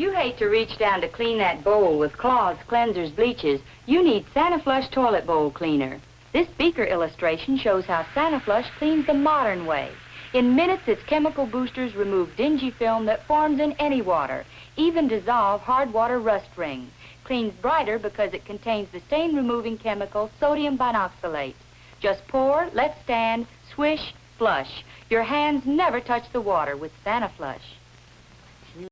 you hate to reach down to clean that bowl with cloths, cleansers, bleaches, you need Sani-Flush Toilet Bowl Cleaner. This beaker illustration shows how Sani-Flush cleans the modern way. In minutes, its chemical boosters remove dingy film that forms in any water, even dissolve hard water rust rings. Cleans brighter because it contains the stain-removing chemical sodium binoxalate. Just pour, let stand, swish, flush. Your hands never touch the water with Sani-Flush.